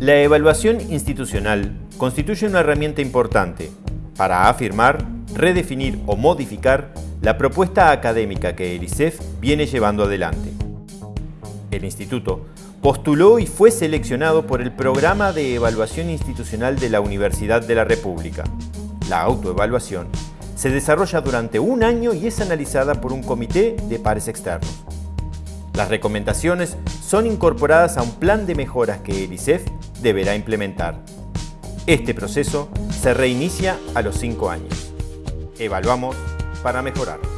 La evaluación institucional constituye una herramienta importante para afirmar, redefinir o modificar la propuesta académica que el ICEF viene llevando adelante. El Instituto postuló y fue seleccionado por el Programa de Evaluación Institucional de la Universidad de la República. La autoevaluación se desarrolla durante un año y es analizada por un comité de pares externos. Las recomendaciones son incorporadas a un plan de mejoras que el ICEF deberá implementar. Este proceso se reinicia a los cinco años. Evaluamos para mejorar.